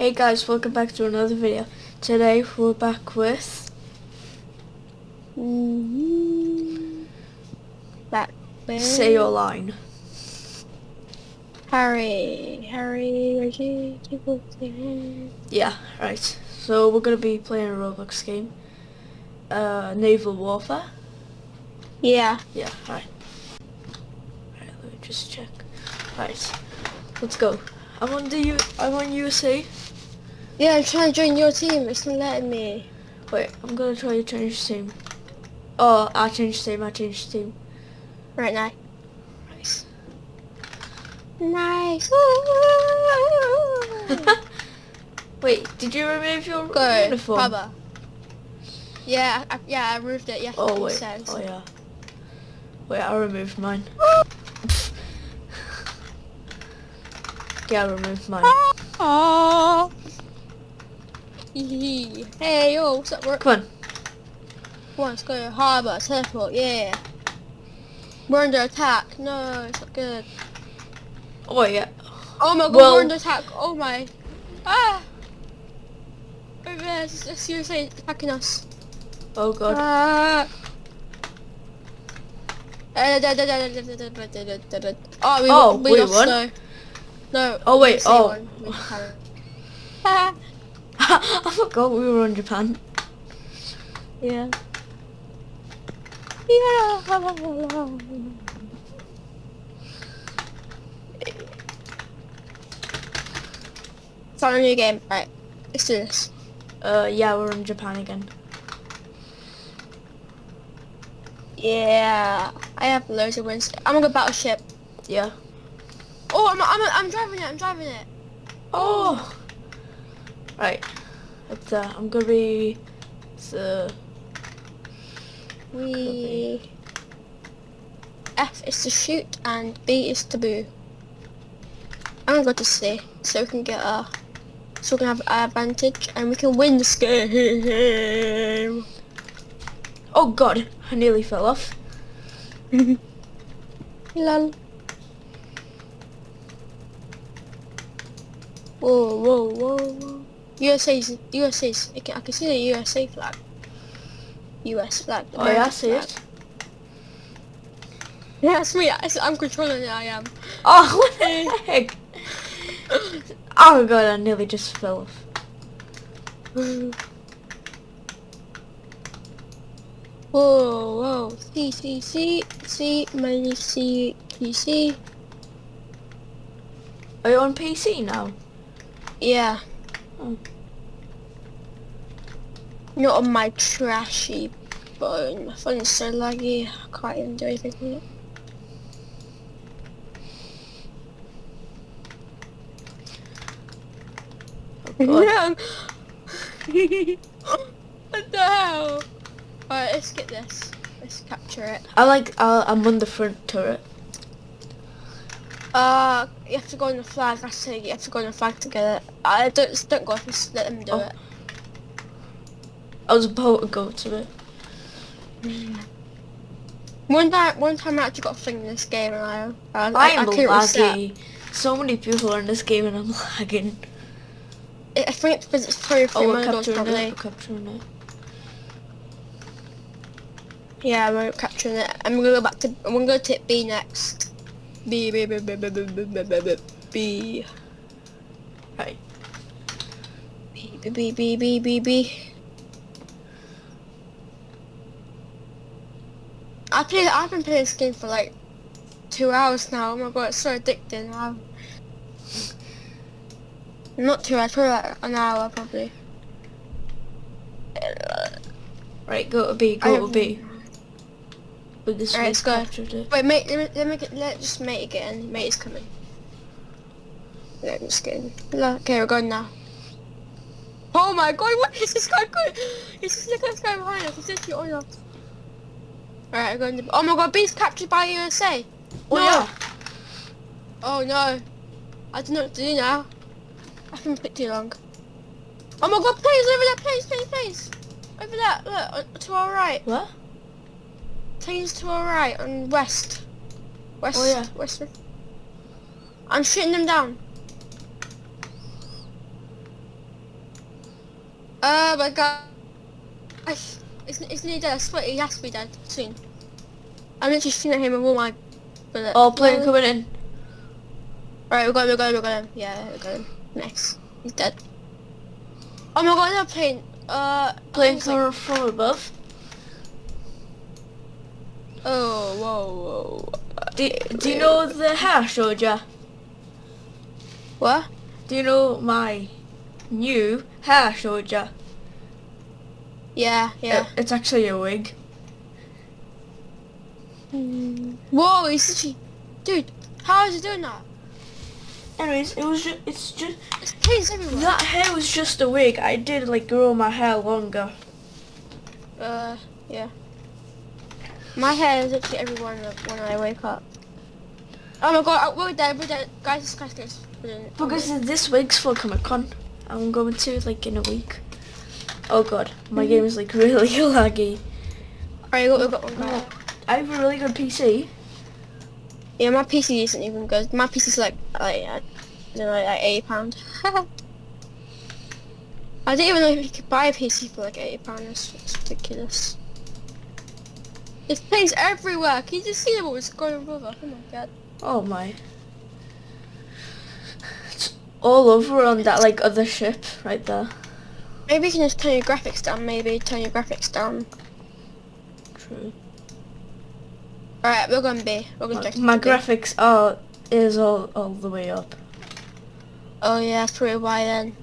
Hey guys, welcome back to another video. Today we're back with Mm-hmm. Say Your Line. Harry. Harry, Reggie, people. Yeah, right. So we're gonna be playing a Roblox game. Uh, Naval Warfare. Yeah. Yeah, right. Right, let me just check. Right, let's go. I'm on the U. I'm on USA. Yeah, I'm trying to join your team. It's not letting me. Wait, I'm gonna try to change team. Oh, I changed team. I changed team. Right now. Nice. Nice. Wait, did you remove your Go, uniform? Papa. Yeah, I, yeah, I removed it. Yeah, Oh wait. says. Oh yeah. Wait, I removed mine. yeah, I removed mine. Oh. Hey, yo, what's up, work? Come on. Come on, let's go. Harbour, teleport, yeah. We're under attack. No, it's not good. Oh yeah. Oh my god, Well- we're under attack. Oh my. Ah! Over there, USA attacking us. Oh god. Ah! Oh, we, Oh, we we lost won? though. No. Oh, wait, oh. won. We carried. Ah, I forgot we were on Japan. yeah. Yeah. Start a new game. Right. Let's do this. Uh, yeah, we're in Japan again. Yeah. I have loads of wins. I'm gonna go battleship. Yeah. Oh, I'm, I'm, I'm driving it. I'm driving it. Oh. Right. It's, uh, I'm gonna be. So. We. F is to shoot and B is to boo. I'm gonna go to C so we can get a. So we can have an advantage and we can win this game. Oh god, I nearly fell off. Lol. Whoa, whoa, whoa, whoa. USA's, USA's, I can, I can see the USA flag. US flag. Oh yeah, I see flag. it. Yeah, that's me. I- I'm controlling it, I am. Oh, what the heck? Oh god, I nearly just fell off. Whoa, whoa. C, C, C, C, P, C. Are you on PC now? Yeah. Not on my trashy phone. My phone's so laggy, I can't even do anything with it. Oh what the hell? Alright, let's get this. Let's capture it. I like, uh, I'm on the front turret. Uh, you have to go on the flag. I it. You have to go on the flag to get it. I don't don't go. Just let them do Oh. it. I was about to go to it. Mm. One time, one time I actually got a thing in this game, and I, I, I am couldn't laggy. So many people are in this game and I'm lagging. I I think it's because it's three or three Oh, we're modules capturing probably. it. Capturing it. Yeah, we're capturing it. I'm gonna go back to. I'm gonna go to B next. B B B B B B B B B B B Right. B B B B B B. I play. I've been playing this game for like two hours now. Oh my god, it's so addicting. i not two hours, probably like an hour probably. Right, go to B, go to B. But this Alright, let's go. Wait, mate, let me, let me get, let just mate again. Mate is coming. Let me just get in. Okay, we're going now. Oh my god, what is this guy going? He's just look at this guy behind us. He's literally on us. Alright, we're going to. Oh my god, B's captured by USA. Oh No. yeah. Oh no. I don't know what to do now. I've been a bit too long. Oh my god, please, over there, please, please, please. Over there, look, to our right. What? Planes to our right on west. West. Oh, yeah. West. I'm shooting them down. Oh my god. I, it's, it's nearly dead. I swear he has to be dead soon. I'm literally shooting at him with all my bullets. Oh, plane coming in. Alright, we got him, we got him, we got him. Yeah, we got him. Nice. He's dead. Oh my god, another plane. Uh, Plane like- coming from above. Oh, whoa, whoa. Do, do you know the hair ya? What? Do you know my new hair ya? Yeah, yeah. It- it's actually a wig. Whoa, he's literally... Dude, how is he doing that? Anyways, it was just, it's just, planes everywhere. that hair was just a wig. I did like grow my hair longer. Uh, yeah. My hair is literally everyone when I wake up. Oh my god, uh, we're dead, we're dead. Guys, this guy's. Because this week's for Comic Con. I'm going to like in a week. Oh god, my game is like really laggy. Alright, got, we got one guy. I have a really good PC. Yeah, my PC isn't even good. My PC's like, like, I don't know, like 80 pound. I didn't even know if you could buy a PC for like 80 pound. It's, it's ridiculous. There's planes everywhere. Can you just see them all going over? Oh my god. Oh my. It's all over on that like other ship right there. Maybe you can just turn your graphics down. Maybe turn your graphics down. True. Alright, we're going B. We're going My, my graphics are is all all the way up. Oh yeah, that's probably why then.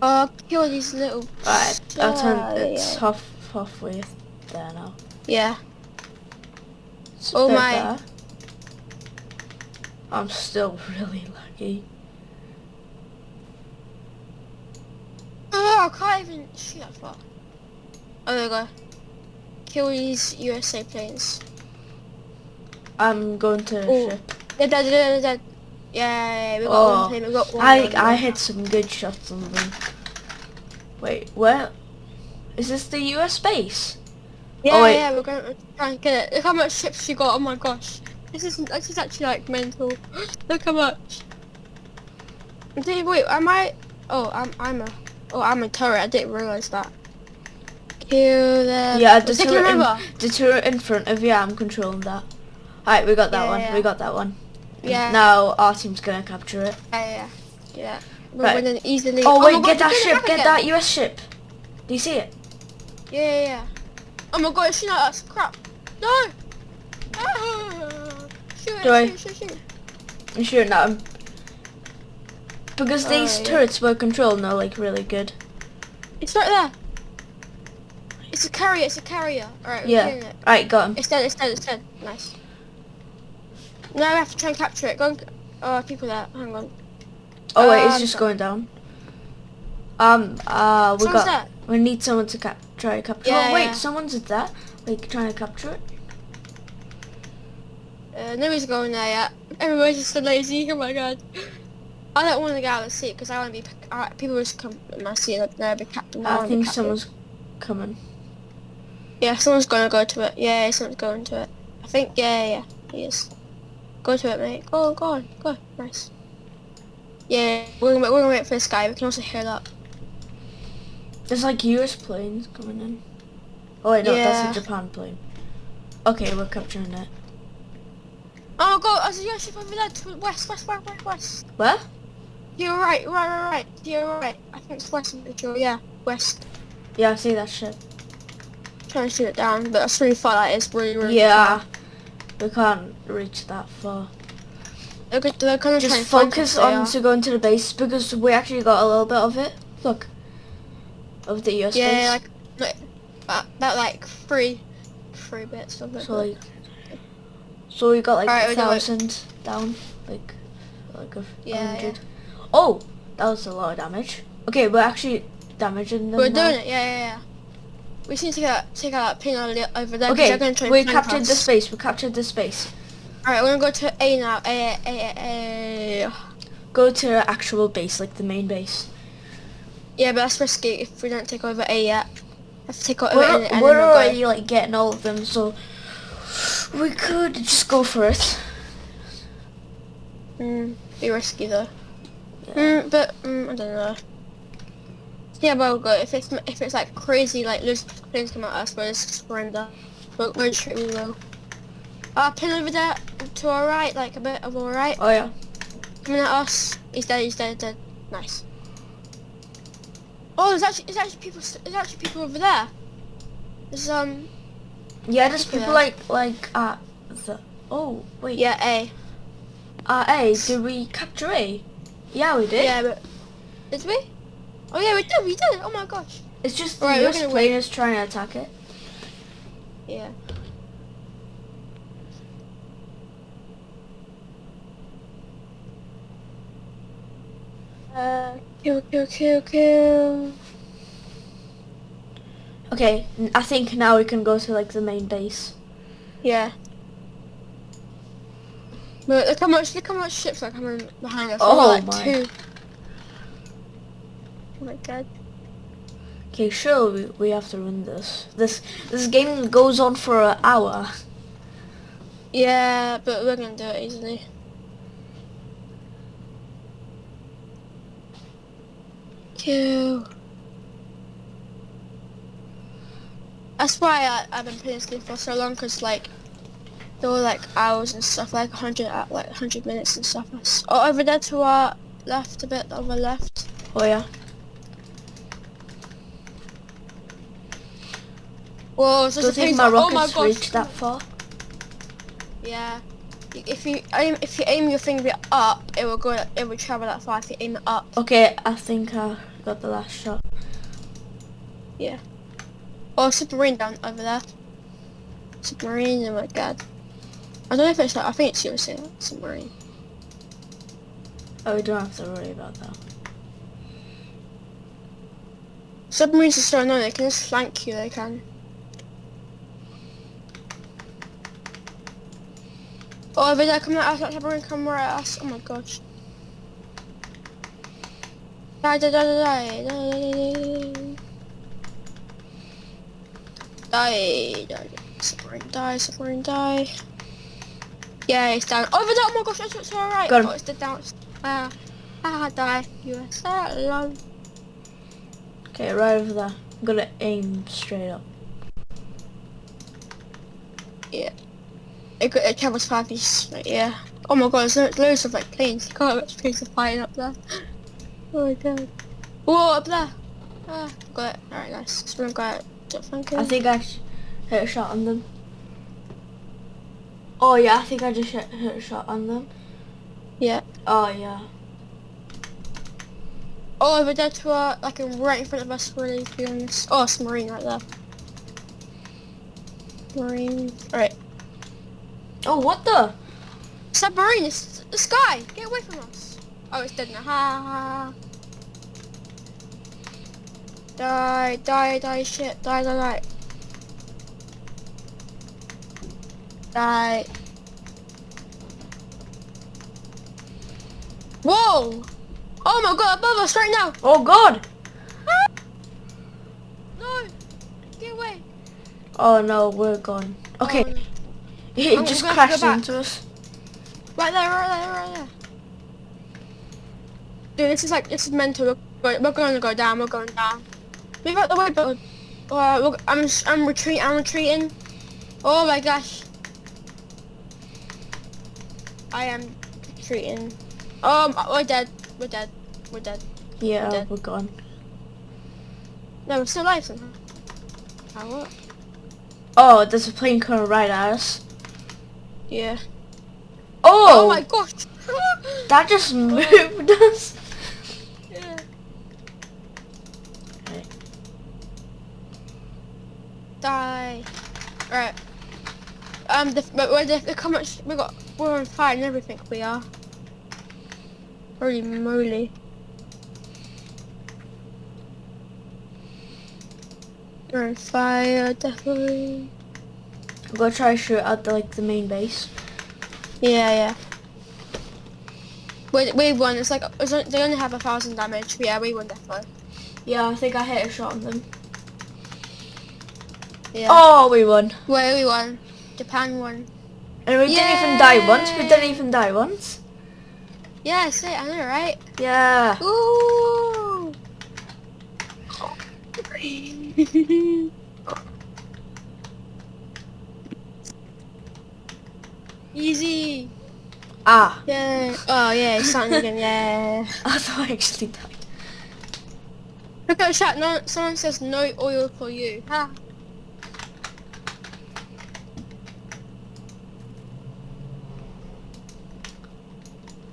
Oh, kill these little. Right, I'll turn. It's half halfway there now. Yeah. It's Oh my. there. I'm still really lucky. Oh, I can't even shoot that far. Oh, there we go. Kill these USA planes. I'm going to Oh. ship. They're dead, they're dead, they're dead. Yeah, we got Oh, one we got one. I one, I hit some good shots on them. Wait, where? Is this the US base? Yeah, oh, yeah, we're going to try and get it. Look how much ships you got. Oh my gosh. This is this is actually like mental. Look how much. Dude, wait, am I? Oh, I'm I'm a. Oh, I'm a turret. I didn't realize that. Kill them. Yeah, the turret, remember. in, the turret in front of you, I'm controlling that. Alright, we got that Yeah, one. yeah. We got that one. Yeah. Now our team's gonna capture it. Yeah, yeah, yeah. We're Right. winning easily. Oh, my wait, get that they're it ship. Get that US ship. Do you see it? Yeah, yeah, yeah. Oh my god, it's shooting at us. Crap. No. Ah. Shoot it, Do I- shoot, shoot, shoot. I'm shooting at him. Because Oh, these yeah. turrets were controlled now, like really good. It's right there. It's a carrier, it's a carrier. Alright, we're Yeah. it. Alright, got him. It's dead, it's dead, it's dead. Nice. Now we have to try and capture it. Go and... Oh, people there. Hang on. Oh wait, it's Um, just going down. Um, uh, we got. there. We need someone to cap- try to capture. Yeah, oh wait, yeah. someone's at that. Like trying to capture it. Uh, nobody's going there yet. Everybody's just so lazy. Oh my god. I don't want to get out of the seat because I want to be... Uh, people just come in my seat and they'll be captain. I wanna think someone's coming. Yeah, someone's gonna go to it. Yeah, someone's going to it. I think, yeah, yeah, yeah, he is. Go to it, mate. Go, go on, go. Nice. Yeah, we're gonna, we're gonna wait for this guy. We can also hear that. There's like US planes coming in. Oh wait, no, Yeah. that's a Japan plane. Okay, we're capturing it. Oh god, there's a US ship over there to west, west, west, west, west. Where? You're right, right, right, right. You're right. I think it's west, I'm pretty. Yeah, west. Yeah, I see that ship. trying to shoot it down, but that's really far. That is really, really Yeah, we can't reach that far. far. They're, they're gonna Just focus us, on to going to the base because we actually got a little bit of it. Look, of the US Yeah, base. like, like about, about like three, three bits of it. So like, so we got like Alright, a we do it. thousand down, like, like a Yeah, hundred. Oh, that was a lot of damage. Okay, we're actually damaging them We're now. doing it, yeah, yeah, yeah. We just need to take out, take out that pin over there. Okay, we captured us. the space. We captured the space. Alright, we're gonna go to A now. A, A, A, A. Go to our actual base, like the main base. Yeah, but that's risky if we don't take over A yet. To take over We're, and, and we're already go. like getting all of them, so we could just go for it. Mm, be risky though. Yeah. Mm, but mm, I don't know. Yeah, well, good. If it's if it's like crazy, like of planes come at us, we'll just surrender. But we'll straight we will. Uh, pin over there to our right, like a bit of our right, Oh yeah. coming at us. He's dead. He's dead. Dead. Nice. Oh, there's actually there's actually people there's actually people over there. There's um Yeah, there's people Yeah. like like at the. Oh wait. yeah A At A, did we capture A? Yeah, we did. yeah but did we? Oh yeah we did we did. Oh my gosh. It's just the we're US plane is trying to attack it. Yeah. Uh, kill, kill, kill, kill. Okay, I think now we can go to like the main base. Yeah. Look, look how much, look how much ships are coming behind us. Oh like my. Two. Oh my god. Okay, sure we, we have to win this. This this game goes on for an hour. Yeah, but we're gonna do it easily. Kill. That's why I, I've been playing this game for so long, cause like there were like hours and stuff, like hundred like hundred minutes and stuff. Oh, over there to our left, a bit over left. Oh yeah. Whoa, so Don't think my oh my rockets gosh. reach that far. Yeah. If you aim, if you aim your finger up, it will go. It will travel that far. If you aim it up. Okay, I think I got the last shot. Yeah. Oh, submarine down over there. Submarine, oh my god. I don't know if it's that. I think it's seriously a submarine. Oh, we don't have to worry about that. Submarines are so annoying, they can just flank you, they can. Oh, over there, coming at us, that submarine coming right at us. Oh my gosh. Die, die, die, die, die, die, die. Die, submarine, die, submarine, die. Yeah, it's down. Over there, oh my gosh, that's what's alright. Oh, it's dead down. Ah, ah, die. USA alone. Okay, right over there. I'm gonna aim straight up. It, it travels five east, like, yeah. Oh my god, there's lo- loads of like planes. Can't much planes are flying up there. Oh my god. Whoa, up there. Ah, got it. Alright, nice. Someone got it. I think I sh- hit a shot on them. Oh yeah, I think I just hit, hit a shot on them. Yeah. Oh yeah. Oh, over there to uh, like right in front of us, really, to be honest. Oh, it's a marine right there. Marine. Alright. Oh what the? Submarine, it's the sky. Get away from us. Oh, it's dead now. Ha ha. ha. Die, die, die, shit. Die, die, die. Die. Whoa! Oh my god, above us right now! Oh god! Ah. No! Get away! Oh no, we're gone. Okay, Oh, no. It I'm just gonna have to crashed into us. Right there, right there, right there. Dude, this is like, this is mental. We're, we're going to go down, we're going down. Move out the way, but uh, I'm, I'm retreating, I'm retreating. Oh my gosh. I am retreating. Um, we're dead, we're dead, we're dead. Yeah, we're, dead. we're gone. No, we're still alive somehow. How what? Oh, there's a plane coming right at us. Yeah. Oh, Oh my gosh. that just moved us. yeah. Die. Right. Um, the, but we're the, how we got. We're on fire and everything. We are. Holy moly. We're on fire, definitely. I'm gonna try to shoot at the, like the main base. Yeah, yeah. We we won. It's like they only have a thousand damage. But yeah, we won definitely. Yeah, I think I hit a shot on them. Yeah. Oh, we won. Well, we won. Japan won. And we didn't even die once. We didn't even die once. Yeah, say it, I know, right? Yeah. Ooh. Easy. Ah. Yeah. Oh yeah, it's starting again. Yeah. I thought I actually died. Look at the chat. No, someone says no oil for you. Ha.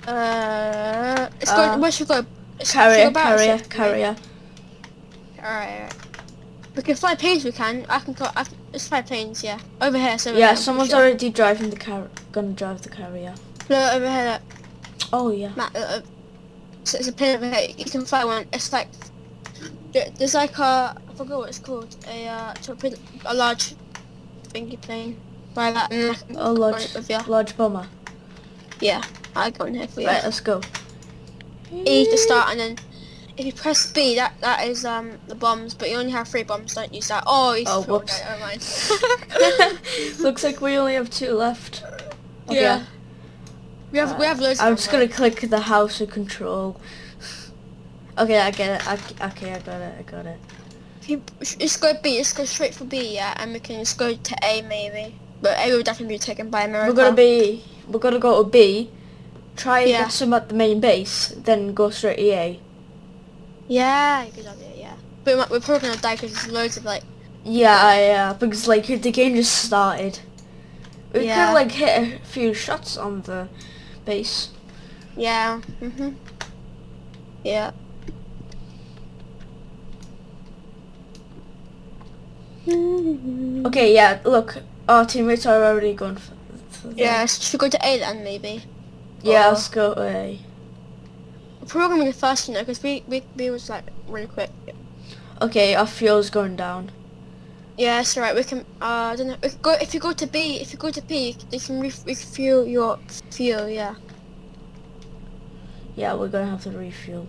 Uh, let's go. Uh, Where should we go? Carrier, carrier, carrier. Alright, alright. We can fly planes. We can. I can. Go, I can let's fly planes. Yeah. Over here. So Yeah, someone's sure. already driving the car. Gonna drive the carrier. Look over here. Look. Oh yeah. Matt, uh, uh, so it's a plane over here. You can fly one. It's like there- there's like a I forgot what it's called. A uh, torpedo, a large thingy plane. Fly that. And A large, large bomber. Yeah, I go in here for you. Right, let's go. E to start, and then if you press B, that that is um the bombs. But you only have three bombs. Don't use that. Oh, you Oh, threw it. whoops. Never mind. Looks like we only have two left. Okay. Yeah. We have we have loads. I'm of just gonna click the house of control. Okay, I get it. I, okay, I got it. I got it. If you, just go B. Just go straight for B. Yeah, and we can just go to A maybe. But A will definitely be taken by America. We're gonna be. We're gonna go to B. Try and Yeah. get some at the main base, then go straight E EA. Yeah, good idea. Yeah. But we might- we're probably gonna die because there's loads of like. Yeah, yeah, because like the game just started. We Yeah. could like hit a few shots on the base. Yeah. Mhm. Yeah. Okay, yeah. Look, our teammates are already gone. for. for Yeah. Should we go to A then maybe? Yeah, Or- let's go to A. We're probably gonna be the first, you know, because we we B was like really quick. Okay, our fuel's going down. Yeah, it's alright. We can. Uh, I don't know. We go if you go to B. If you go to B, you can re- refuel your fuel. Yeah. Yeah, we're gonna have to refuel.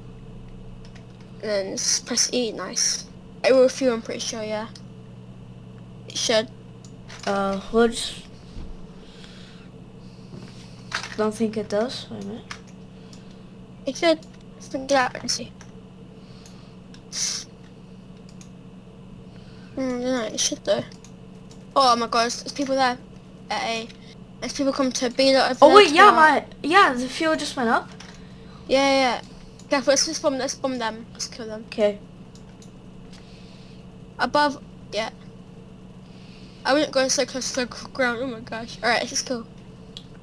And then press E. Nice. It will refuel. I'm pretty sure. Yeah. It should. Uh, we'll. Don't think it does. Wait a minute. It should. Let's get out and see. Hmm, no, it should though. Oh my god, there's, people there at A. There's people come to B. That over Oh wait, yeah, my yeah, the fuel just went up. Yeah, yeah. Careful, let's just bomb, let's bomb them. Let's kill them. Okay. Above, yeah. I wouldn't go so close to the ground, oh my gosh. Alright, let's just go.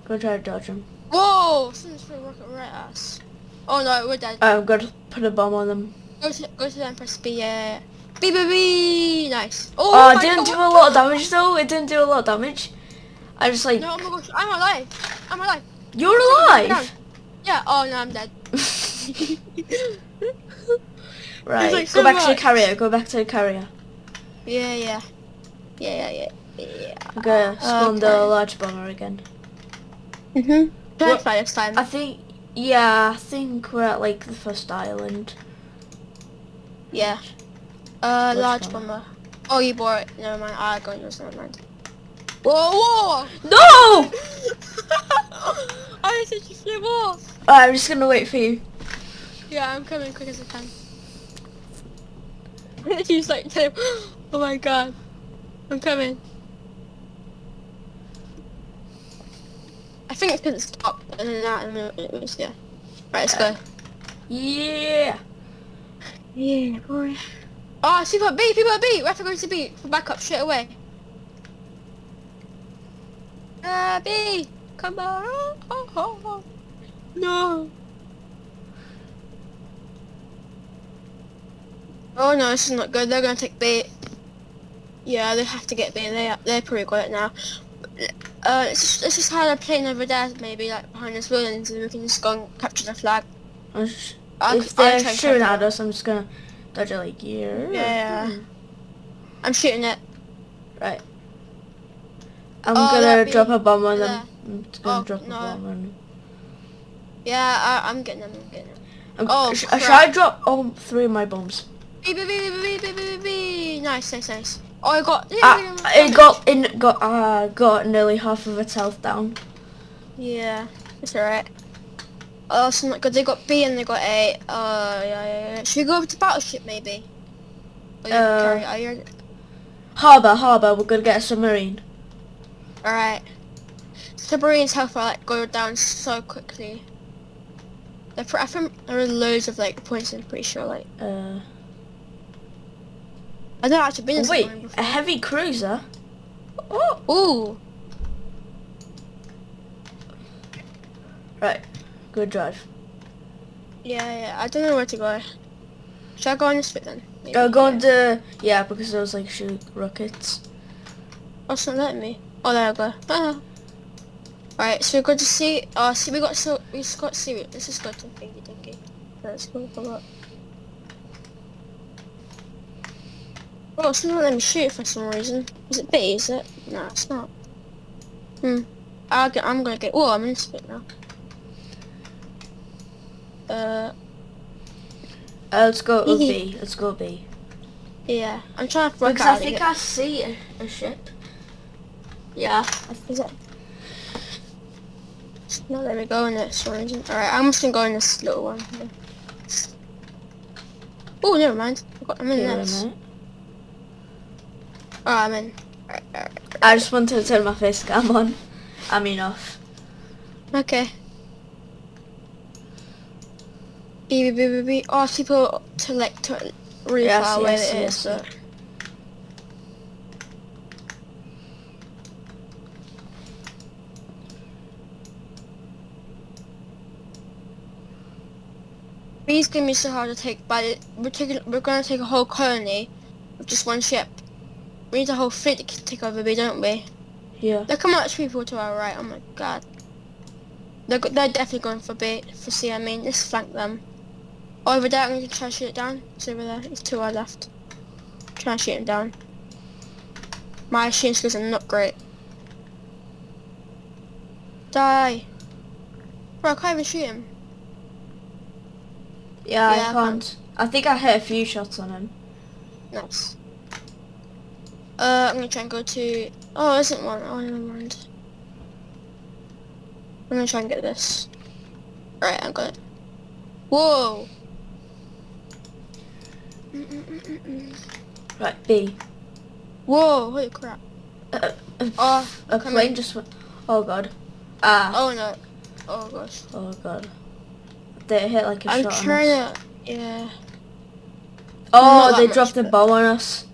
Go try to dodge him. Whoa! Someone's throwing a rocket right at us. Oh no, we're dead. I'm gonna put a bomb on them. Go to, go to them, press B, yeah, yeah, yeah. B, B, B! Nice. Oh, Oh, it didn't God, do a lot of damage though. It didn't do a lot of damage. I just like No, oh my gosh, I'm alive. I'm alive. you're Down. alive. Yeah, oh no, I'm dead. right, like go so back to the carrier. Go back to the carrier. yeah, yeah. Yeah, yeah, yeah. Yeah. I'm gonna spawn the large bomber again. Mhm. Try What- fly this time. I think yeah, I think we're at like the first island. Yeah. Uh, Which large one? bomber. Oh, you bought it. Never mind. I got yours. Never mind. Whoa, whoa! No! I said you flew off. Alright, I'm just gonna wait for you. Yeah, I'm coming quick as I can. She's like, tell him, oh my god, I'm coming. I think it's it stopped and then that and then it was yeah. Right, let's go. Yeah. Yeah, boy. Oh, see people B, people at B. We have to go to B for backup straight away. Uh, B, come on. Oh, oh, oh. No. Oh no, this is not good. They're gonna take B. Yeah, they have to get B. They they probably got it now uh, let's just, let's hide a plane over there, maybe, like, behind this building, so we can just go and capture the flag. I'll just, I'll, if they're shooting at us, I'm just gonna dodge it like here. Yeah. yeah. Hmm. I'm shooting it. Right. I'm oh, gonna drop a bomb on them. I'm just gonna oh, drop no. a bomb on them. Yeah, I, am getting them, I'm getting them. I'm, oh, sh crap. Should I drop all three of my bombs? Beep, beep, beep, beep, beep, beep, beep, beep. Nice, nice, nice. Oh, I got. Ah, it got in got uh got nearly half of its health down. Yeah, it's alright. Oh, that's not good. They got B and they got A. Uh, yeah, yeah, yeah. Should we go over to Battleship maybe? Or you Uh, carry, you, Harbour, harbour, we're gonna get a submarine. alright. Submarines health are like go down so quickly. They're I think there are loads of like points. I'm pretty sure. Like Uh, I've not actually been wait, a heavy cruiser? Oh, Ooh. right, good drive. Yeah, yeah. I don't know where to go. Should I go on this bit then? Maybe, Uh, go on the, yeah, because those like shoot rockets. Oh, it's not letting me. Oh, there I go. Ah. Alright, so we got to see. Oh, see, we got so we got see. Let's just go to thingy dinky. Let's go for what? Oh, it's not letting me shoot for some reason. Is it B? Is it? No, it's not. Hmm. Get, I'm gonna get. Oh, I'm in spit now. Uh, Uh, let's go B, let's go B. yeah. I'm trying to work Because I out. think I see a, a ship. Yeah. Is it? Not letting me go in this one. Alright, I'm just gonna go in this little one. Oh, never mind. I got, I'm in a this. Oh, I'm in. Alright, alright. I just wanted to turn my face cam on. I mean off. Okay. Beep, beep, beep, beep. Oh, people to like to really Yes, far away yes, it is. yes, So. These gonna be so hard to take, but we're taking we're gonna take a whole colony with just one ship. We need a whole fleet to take over B, don't we? Yeah. Look how much people to our right. Oh my god. They're, they're definitely going for B, for C, I mean. Let's flank them. Over there, I'm going to try to shoot it down. It's over there. It's to our left. Try and shoot him down. My shooting skills are not great. Die. Bro, I can't even shoot him. Yeah, Yeah, I I can't. I think I hit a few shots on him. Nice. Uh, I'm gonna try and go to. Oh, isn't one? Oh, never mind. I'm gonna try and get this. Right, I got it. Whoa! Mm-mm-mm-mm. Right, B. Whoa! Holy crap! Uh, uh, Oh, a plane in. just went. Oh god. Ah. Oh no! Oh gosh! Oh god. They hit like a I'm shot on trying to. Yeah. Oh, they dropped much, a but- bomb on us.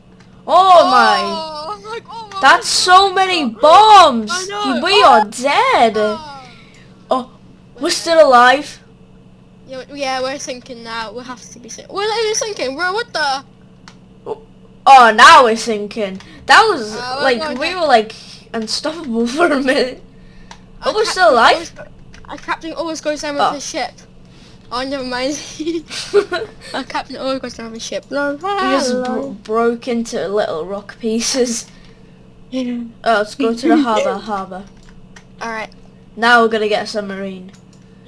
Oh, my. Oh, I'm like, oh my That's so many bombs. We Oh. are dead. Oh. Oh, we're still alive. Yeah, we're sinking now. We have to be sinking. We're even sinking, bro. What the? Oh, now we're sinking. That was Uh, we're like going we were like unstoppable for a minute. Oh, Our we're still alive. always Our captain always goes down with Oh. his ship. Oh, never mind. Our captain always goes down with his ship. No, We just bro- broke into little rock pieces. Oh, let's go to the harbour. Harbour. Alright, Now we're gonna get a submarine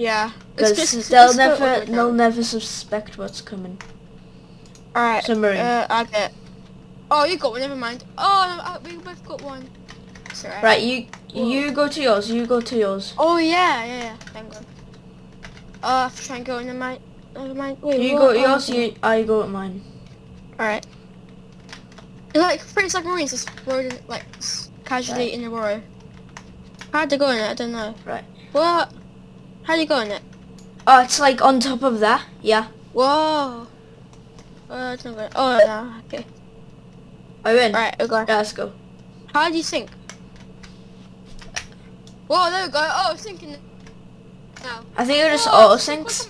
yeah. Because they'll let's go all the never they'll never suspect what's coming. Alright, Submarine. uh, I get. Oh, you got one. Never mind. Oh, no, uh, we both got one. It's alright. Right, you Whoa. you go to yours. You go to yours. Oh yeah, yeah, yeah. Uh, I have to try and go in the mine. Never mind. Wait, You what? go to Oh, yours. okay. You I go at mine. Alright. Like three submarines just rode in, like casually Right. in the row. How'd they go in it? I don't know. Right. What? How'd you go in it? Oh, it's like on top of that. Yeah. Whoa. Uh, it's not good. Oh, no. Okay. I win. Alright, we go. Yeah, let's go. How do you sink? Whoa, there we go. Oh, sinking now. I think it just auto sinks.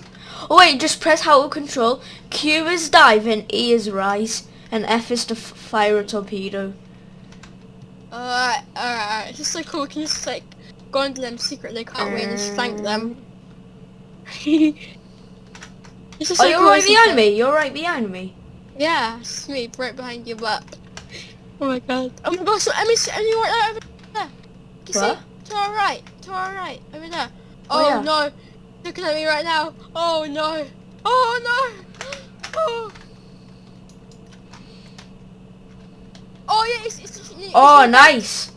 Oh wait, just press how to control. Q is diving, E is rise, and F is to f- fire a torpedo. Alright, alright, alright. It's just so cool. We can just like go into them secretly, can't we? And just flank them. it's just Oh, so you're cool, right behind it? me. You're right behind me. Yeah, it's me, right behind you, but... Oh my god. Oh my gosh, so Emmy, Emmy right there, over there. Can you What? see? To our right, to our right, over there. Oh, Oh, yeah. no, looking at me right now. Oh no. Oh no. Oh. Oh yeah, it's, it's, it's, Oh, it's- nice.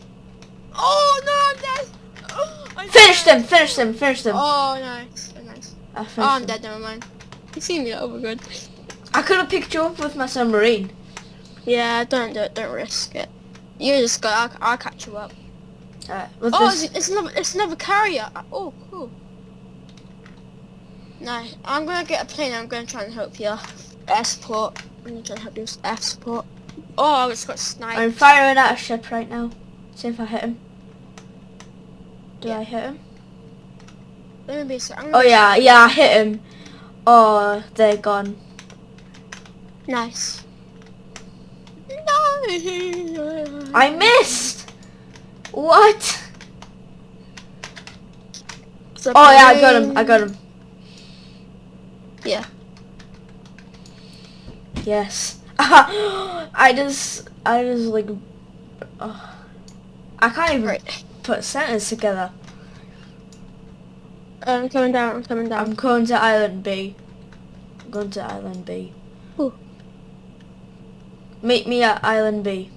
Oh no, I'm dead. Oh, I'm Finish dead. them. Finish them. Finish them. Oh nice, oh, nice. I oh, I'm them. dead, never mind. You see me, oh my god. I could have picked you up with my submarine. Yeah, don't do it, don't risk it. You just go, I'll, I'll catch you up. Alright, Oh, it's, it's another, it's another carrier. Oh, cool. Nice. I'm gonna get a plane. I'm gonna try and help you. Air support. I'm gonna try and help you with air support. Oh, I just got sniped. I'm firing at a ship right now. See if I hit him. Do Yeah. I hit him? Let me be. So I'm Oh yeah, yeah, I hit him. Oh, they're gone. Nice. No. I missed. What? Oh yeah, I got him. I got him. Yeah. Yes. I just, I just like, uh, I can't even Right. put a sentence together. I'm coming down. I'm coming down. I'm going to Island B. I'm going to Island B. Ooh. Meet me at Island B.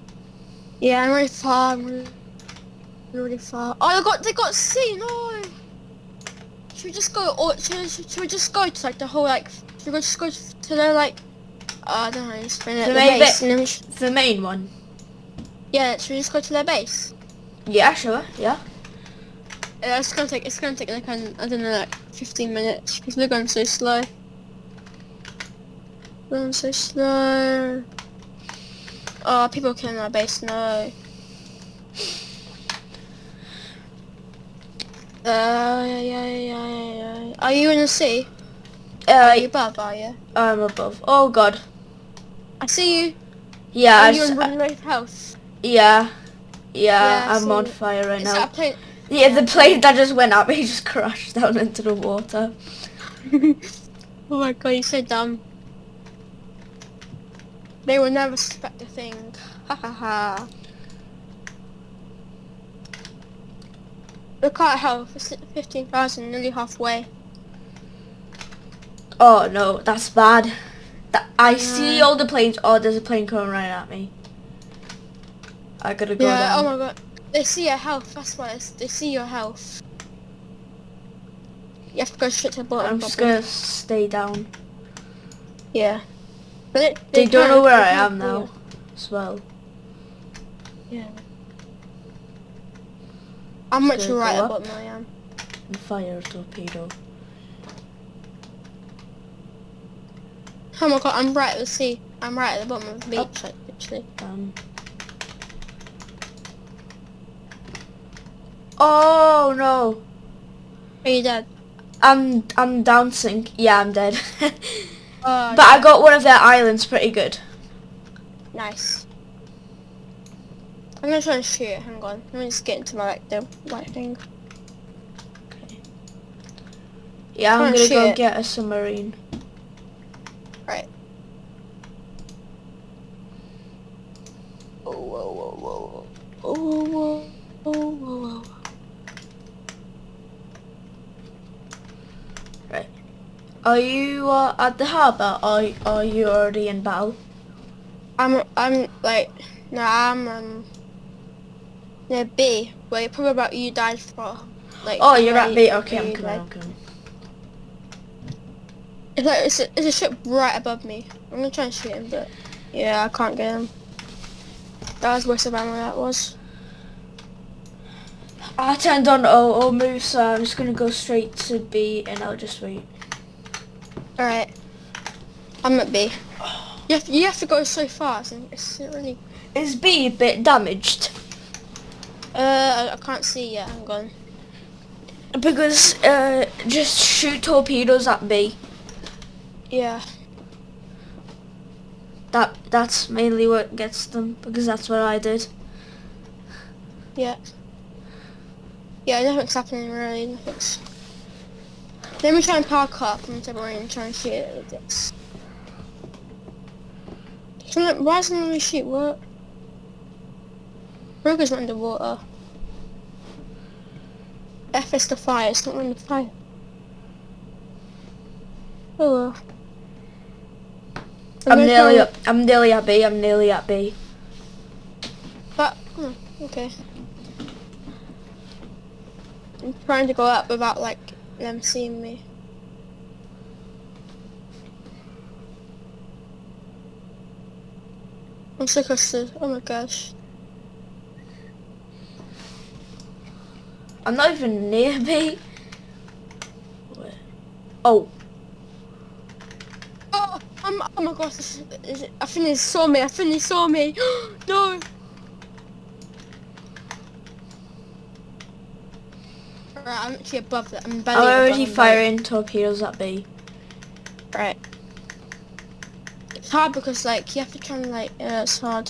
Yeah, I'm really far. Really, far. Oh, they got they got C. No. Should we just go? Or should, should, should we just go to like the whole like? Should we just go to the like? Uh, I don't know. explain it. The The main base. bit. And then we sh- The main one. yeah, should we just go to their base? Yeah, sure. Yeah. Uh, it's gonna take. It's gonna take like an, I don't know, like 15 minutes because we're going so slow. We're going so slow. Oh, people killing our base. No. Uh, yeah, yeah, yeah, yeah, yeah. Are you in the sea? Are you Uh, above, are you? I'm above. Oh god. I see you. Yeah. Are you in Runway House? yeah. Yeah. Yeah, I'm on fire right Is now. a? Yeah, the plane that just went up, he just crashed down into the water. oh my god, you're so dumb. They will never suspect a thing. Ha ha ha. Look at health, it's 15,000, nearly halfway. Oh no, that's bad. That, I see all the planes. Oh, there's a plane coming right at me. I gotta go yeah, down. oh my god. They see your health, that's why it's, they see your health. You have to go straight to the bottom. I'm just probably. gonna stay down. Yeah. But they, They, don't know where I am now, as well. Yeah. I'm much Should I right go at up? bottom I am. And fire torpedo. Oh my god, I'm right at the sea. I'm right at the bottom of the beach, Up. like, literally. Um. Oh no! Are you dead? I'm I'm down sink. Yeah, I'm dead. Oh, but I got one of their islands pretty good. nice. I'm gonna try and shoot it, hang on. Let me just get into my, like, the white thing. Yeah, I'm Oh, gonna go shit. get a submarine. Right. Oh, whoa, whoa, whoa. Oh, whoa, whoa, whoa, whoa. Are you uh, at the harbour or are you already in battle? I'm, I'm, like, no, I'm, um, near B, where you probably about you died for, like, Oh, you're at B. Okay, I'm coming. I'm coming. It's like it's a, it's a ship right above me. I'm gonna try and shoot him, but yeah, I can't get him. That was waste of ammo. That was. I turned on auto move, so I'm just gonna go straight to B and I'll just wait. All right. I'm at B. You have, you have to go so fast, and it's really. Is B a bit damaged? Uh, I, I can't see yet. Hang on. Because uh, just shoot torpedoes at B. Yeah. That that's mainly what gets them because that's what I did. Yeah. Yeah, nothing's happening really. Nothing's. Let me try and park up and submarine and try and shoot it with this. Why doesn't let shoot what? Ruger's not underwater. F is the fire, it's not in the fire. Oh well. I'm, nearly up. I'm nearly at B, I'm nearly at B. But, hmm, okay. I'm trying to go up without like them seeing me. I'm so custard, oh my gosh. I'm not even near B. Where? Oh, Oh, I'm, oh my gosh. This is, I think they saw me. I think they saw me. no. Right, I'm actually above that. I'm I'm already firing torpedoes at B. Right. It's hard because like you have to try and like uh, it's hard.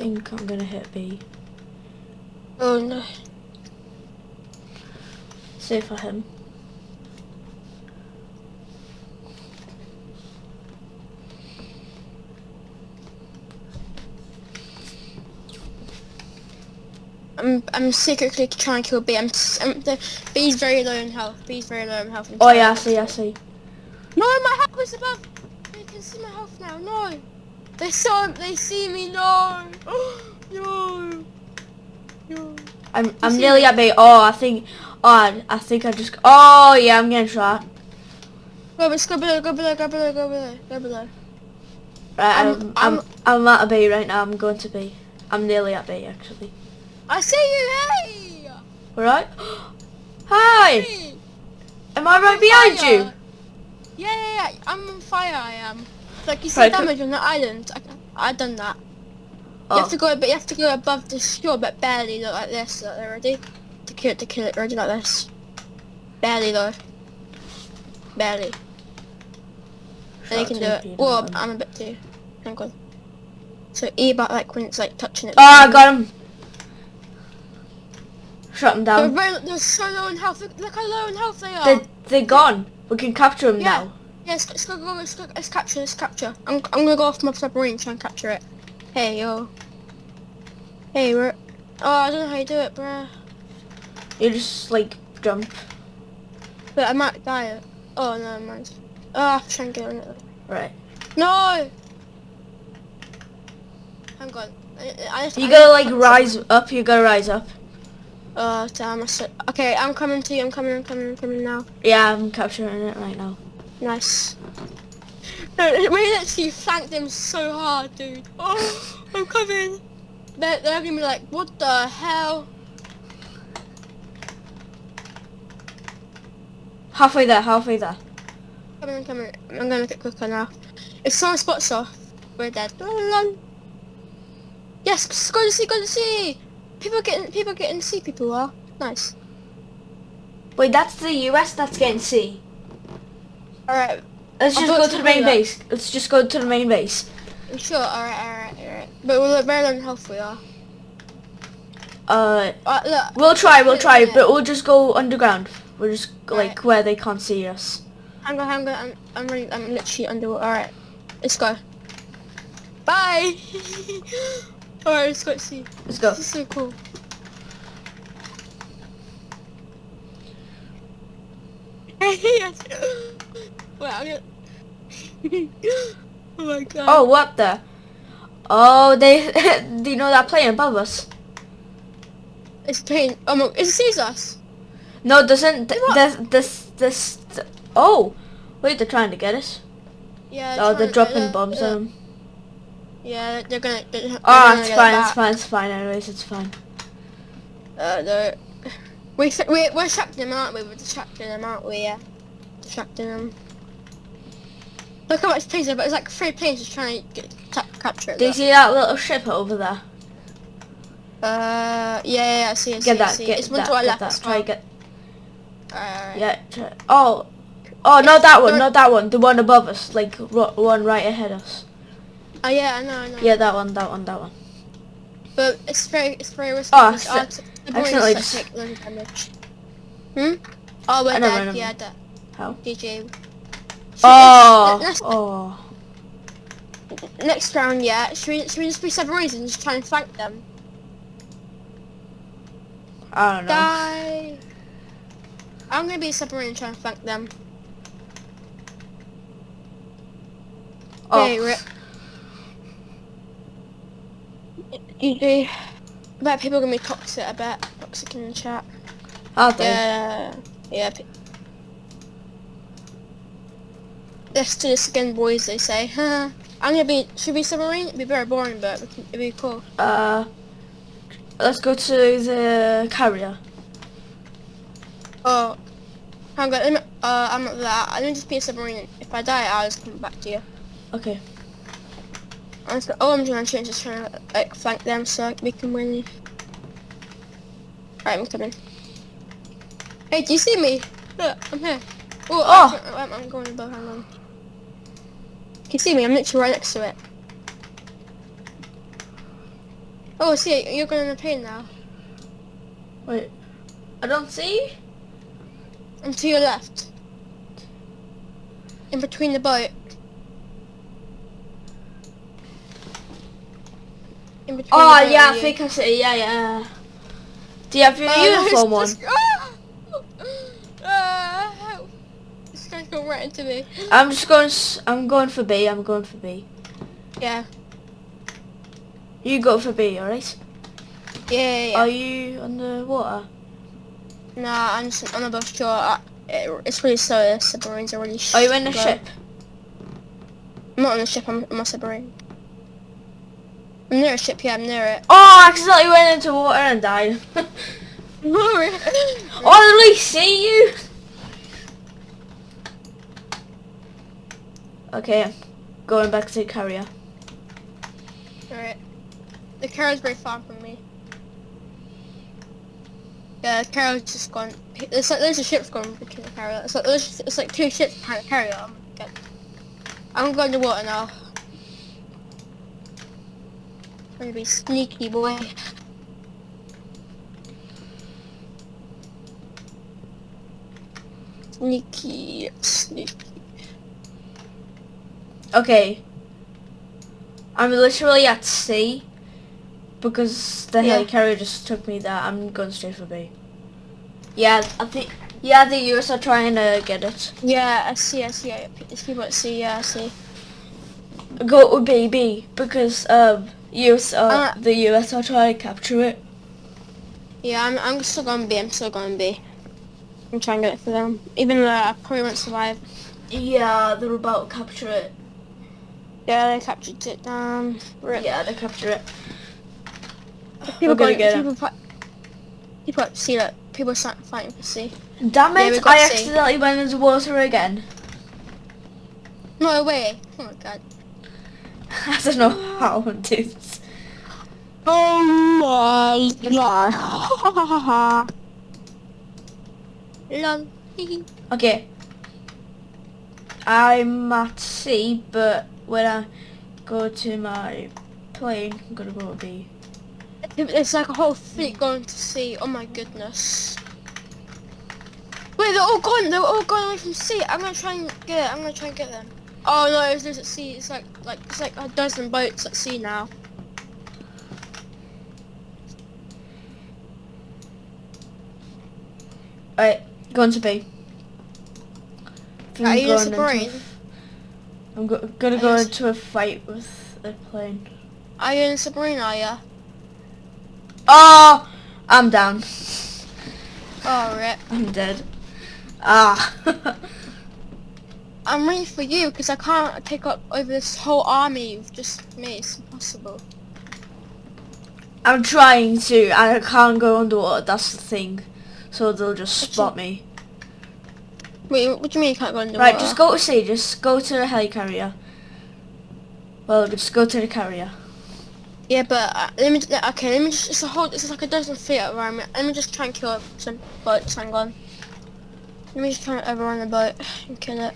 Think I'm gonna hit B. Oh no. See for him. I'm I'm secretly trying to kill B. I'm, I'm the B's very low in health. B's very low in health. Oh yeah, I see, I see. No, my health is above. They can see my health now. No. They saw. They see me. No. no. No. I'm I'm nearly me? at B. Oh, I think. Oh, I, think I just. Oh yeah, I'm getting shot. Go, let's go below. Go below. Go below. Go below. Go below. Right, I'm- I'm I'm I'm- at a B right now. I'm going to B. I'm nearly at B actually. I see you. Hey. All right. Hi. Hey. Am I right behind Fire. you? Yeah, yeah, yeah. I'm on fire. I am. Like you see damage on the island. I, I done that. Oh. You have oh. to go, but you have to go above the shore, but barely. Look like this. Look, ready? To kill it. To kill it. Ready like this. Barely though. Barely. And you can do it. Well. I'm a bit too. Hang on. So E about like when it's like touching it. Oh, I got him. Him They're, down. very, they're so low in health. Look, look how low in health they are. They they're gone. We can capture them Yeah. now. Yes, let's go, go, let's go, let's capture, let's capture. I'm, I'm gonna go off my submarine and try and capture it. Hey, yo. Hey, we're... Oh, I don't know how you do it, bruh. You just like jump. But I might die. Oh, no, mind. Oh, I have to try and get on it. Right. No! Hang on. I, I just, You I gotta like rise up. You gotta rise up. Oh, damn, I said... Okay, I'm coming to you, I'm coming, I'm coming, I'm coming now. Yeah, I'm capturing it right now. Nice. No, we literally flanked them so hard, dude. Oh, I'm coming. They're, they're gonna be like, what the hell? Halfway there. Halfway there. Coming, I'm coming. I'm gonna make it quicker now. If someone spots us, we're dead. Yes, go to sea, go to sea. People getting, people getting to see. People are nice. Wait, that's the US. That's getting C. All right, Let's just go to the main base. Let's just go to the main base. Sure. All right, all right, all right. But we're very low in health. We are. Uh, Uh, look. we'll try. We'll try, but we'll just go underground. We'll just go, like Right. where they can't see us. Hang on, hang on. I'm, I'm really, I'm literally underwater. All right, let's go. Bye. all right, let's go see. Let's go. This is so cool. yes. Wait, I'm gonna... oh my god. Oh, what the? Oh, they. do you know that plane above us? It's pain. Oh my, it sees us. No, it doesn't. This, this, this. oh, wait, they're trying to get us. Yeah. Oh, they're dropping they're- bombs they're- on them. Yeah, they're gonna. They're, they're Oh, gonna it's fine. It's fine. It's fine. Anyways, it's fine. Uh, they're... We, we, we're distracting them, aren't we? We're distracting them, aren't we? Yeah. Distracting them. Look how much planes there, but it's like three planes just trying to get, capture it. Do you see that little ship over there? Uh, yeah, yeah, yeah, I see, I see, Get I that. see. Get It's one that. to our Get left that. Try well. get. Alright, alright. Yeah. Try, oh. Oh, not that one. Don't- that one. The one above us. Like one right ahead of us. Oh yeah, I know, I know. Yeah, that one. That one. That one. But it's very, it's very risky. Oh, because acci- our the boys accidentally just take damage. Hmm? Oh, we're I dead. know. Yeah, dead. How? GG. Oh. Oh. Next, next round, yeah. Should we, should we just be submarines and just try and flank them? I don't know. Die. I'm gonna be a submarine and try and flank them. Oh. Okay, rip. GG. I bet people are gonna be toxic, I bet. Toxic in the chat. Are they? Yeah. Yeah. Let's do this again, boys. They say. Huh. I'm gonna be. Should we submarine? It'd be very boring, but it'd be cool. Uh, let's go to the carrier. Oh, hang on. Uh, I'm not that. I'm gonna just be a submarine. If I die, I'll just come back to you. Okay. I'm just, all I'm trying to change is trying to like flank them so we can win. Alright, I'm coming. Hey, do you see me? Look, I'm here. Oh, Oh. I'm, I'm going above. Hang on. Can you see me? I'm literally right next to it. Oh, see, you're going on a plane now. Wait. I don't see. And to your left. In between the boat. In between Oh the yeah, I think I see. Yeah, yeah. Do you have your Oh, uniform on? Oh! it's just- Ah! Ah, help. Right into me. I'm just going. I'm going for B. I'm going for B. Yeah. You go for B, alright? Yeah, yeah, yeah. Are you on the water? Nah, I'm just on above shore. I, it, it's really slow. The submarines are really Are you in the ship? I'm not on the ship. I'm on my submarine. I'm near a ship. Yeah, I'm near it. Oh, I accidentally went into water and died. oh, I really see you. Okay, going back to the carrier. Alright. The carrot's very far from me. Yeah, the carrot's just gone. It's like there's a ship's gone between the carrier. It's like there's it's like two ships behind the carrier. I'm, good. I'm going to water now. I'm gonna be sneaky boy. Sneaky, sneaky. Okay. I'm literally at sea because the Yeah. helicarrier just took me there. I'm going straight for B. Yeah, I think. Yeah, the US are trying to get it. Yeah, I see, I see. I, it's people at sea, yeah, I see. Go to B, B because um US are Uh, the US are trying to capture it. Yeah, I'm, I'm still gonna be, I'm still gonna be. I'm trying to get it for them. Even though I probably won't survive. Yeah, they're about to capture it. Yeah, they captured it. Um, rip. Yeah, they capture it. people We're gonna get people, fi- people at sea, like, people start fighting for sea. Damn Yeah, it! we got I C. accidentally went into water again. No way. Oh my god. I don't know how I did. this. Oh my god. Lol. Okay. I'm at sea, but when I go to my plane, I'm gonna go to B. It's like a whole fleet going to sea. Oh my goodness. Wait, they're all gone. They're all gone away from sea. I'm gonna try and get. it. I'm gonna try and get them. Oh no, it's just at sea. It's like like it's like a dozen boats at sea now. Alright, going to B. I think Are I'm you in a going into a submarine? f- I'm go- gonna go into a fight with a plane. Are you in a submarine? Are ya? Oh! I'm down. Oh rip. I'm dead. Ah. I'm waiting for you because I can't take up over this whole army you've just me. It's impossible. I'm trying to, and I can't go underwater, that's the thing. So they'll just spot me. Wait, what do you mean you can't go underwater? Right, just go to sea, just go to the helicarrier. Well, just go to the carrier. Yeah, but uh, let me. Okay, let me just. It's a whole. It's like a dozen feet around me. Let me just try and kill some boats. Hang on. Let me just try and overrun the boat and kill it.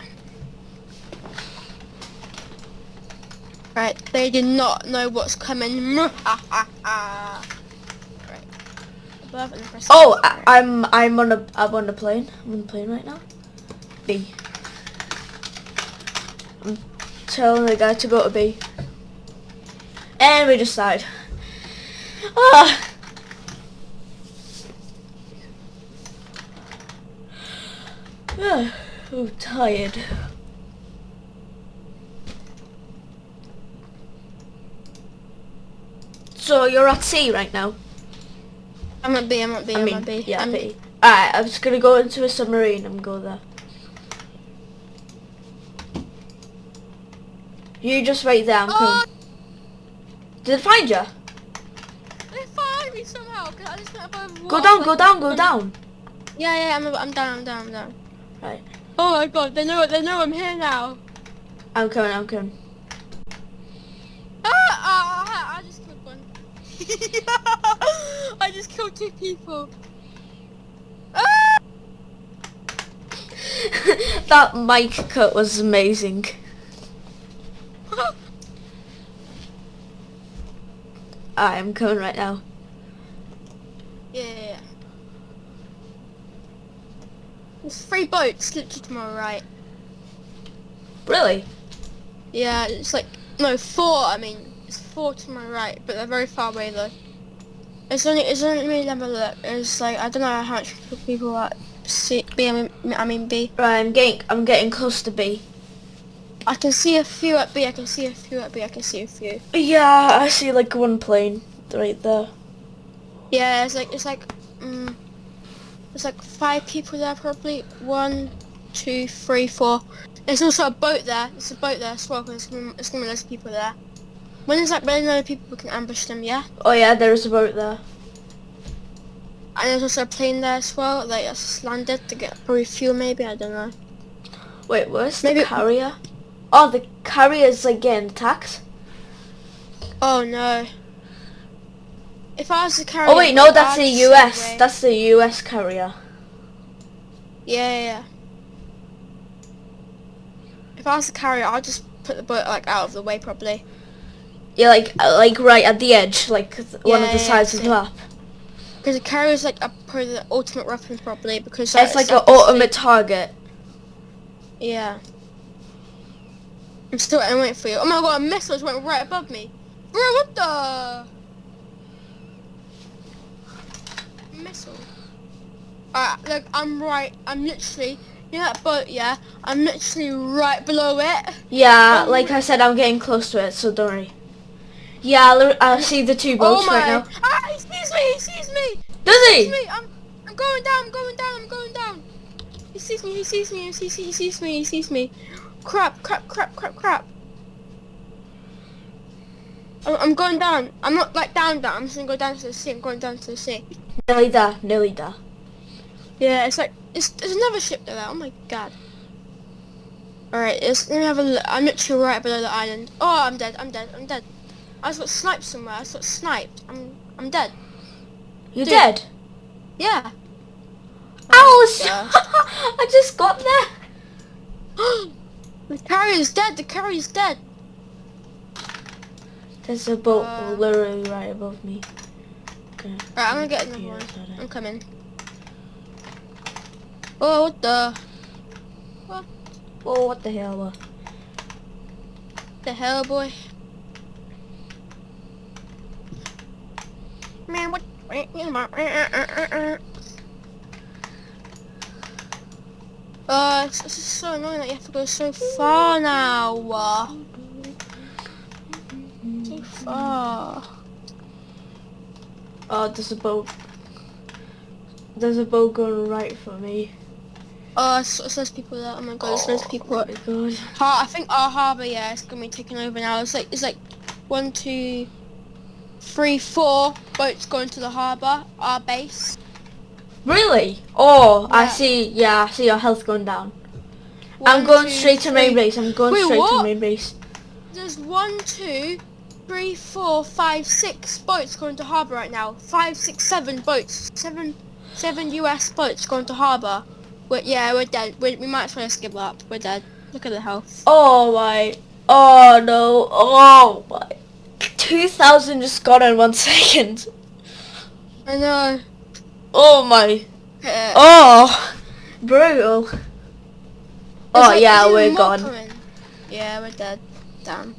Right, they did not know what's coming. right. Above and press Oh. I, I'm I'm on a I'm on the plane. I'm on the plane right now. B. I'm telling the guy to go to B. And we just died. Ah. Oh, tired. So you're at sea right now? I'm at B. I'm at B. I I'm mean, at B. yeah, I'm, B. Alright, I'm just gonna go into a submarine and go there. You just wait there. I'm Oh, coming. Did it find you? they find me somehow. I just Go down. Go down. Go down. Yeah, yeah, I'm, I'm down, I'm down, I'm down. Right. Oh my god, they know, they know I'm here now. I'm coming. I'm coming. Ah, ah, ah, I just killed one. I just killed two people. Ah! that mic cut was amazing. I am coming right now. yeah, yeah, yeah. There's three boats literally to my right. Really? Yeah, it's like, no, four, I mean, it's four to my right, but they're very far away though. It's only, it's only me never look. It's like, I don't know how much people are C, B, I mean, I mean B. Right. I'm getting. I'm getting close to B. I can see a few at B, I can see a few at B, I can see a few. Yeah. I see like one plane right there. Yeah, it's like it's like um, there's like five people there probably. One, two, three, four. There's also a boat there. There's a boat there as well. 'cause There's gonna, there's gonna be loads of people there. When there's like many other people, we can ambush them. Yeah. Oh yeah. There is a boat there. And there's also a plane there as well. Like that's landed to get probably fuel maybe. I don't know. Wait. Where's Maybe- the carrier? Oh, the carrier's like getting attacked. Oh no. If I was to carrier. Oh wait, no, that's the the U.S. That's the U.S. carrier. Yeah, yeah, yeah. If I was to carrier, I'd just put the boat like out of the way probably. Yeah, like uh, like right at the edge, like th- one of the yeah, sides of the map. Because the carrier is like a probably the ultimate weapon probably because It's like an ultimate target. Yeah. I'm still I'm waiting for you. Oh my god, a missile just went right above me. Bro, what the? Missile. Alright, look, I'm right. I'm literally, you know that boat, yeah? I'm literally right below it. Yeah, Oh like I said, I'm getting close to it, so don't worry. Yeah, I see the two boats oh right now. Ah, he sees me, he sees me. Does He sees he? me. I'm, I'm going down, I'm going down, I'm going down. He sees me, he sees me, he sees, he sees me, he sees me. Crap, crap, crap, crap, crap. I'm, going down. I'm not like down, down. I'm just gonna go down to the sea. I'm going down to the sea. Nearly there, nearly there. Yeah, it's like it's there's another ship there. Oh my god. All right, it's, let me have a look. I'm literally right below the island. Oh, I'm dead. I'm dead. I'm dead. I just got sniped somewhere. I just got sniped. I'm I'm dead. You're Dude. dead. Yeah. Ow! Oh gosh. I just got there. the carrier's dead. The carrier's dead. There's a boat Uh. literally right above me. Okay. Right, I'm gonna get another one. I'm coming. Oh, what the? What? Oh, what the hell? uh, The hell, boy? Man, what? Uh, it's, it's just so annoying that you have to go so far now. Uh, so far. Oh, there's a boat. There's a boat going right for me. Oh, it's, it's those people there. Oh my god, there's those people. Oh my god. har- I think our harbour, yeah, it's gonna be taken over now. It's like it's like one, two, three, four boats going to the harbour, our base. Really? Oh, I see. Yeah, I see your health going down. I'm going two, straight to main base. I'm going Wait, straight to what? main base. There's one, two, three, four, five, six boats going to harbour right now. Five, six, seven boats. Seven, seven US boats going to harbour. We're, yeah, we're dead. we we might as well just give up. We're dead. Look at the health. Oh my. Oh no. Oh my. 2,000 just gone in one second. I know. Oh my. Uh, Oh. Brutal. Oh like- yeah, we're gone. coming. Yeah, we're dead. Damn.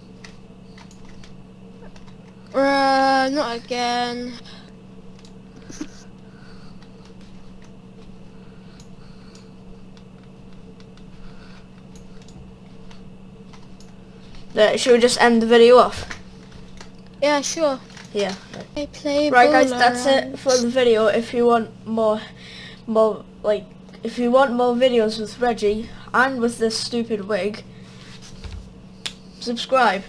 Uh, not again. Should we just end the video off? Yeah, sure. Yeah. I play Right guys, that's it for the video. If you want more, more like, if you want more videos with Reggie and with this stupid wig, subscribe.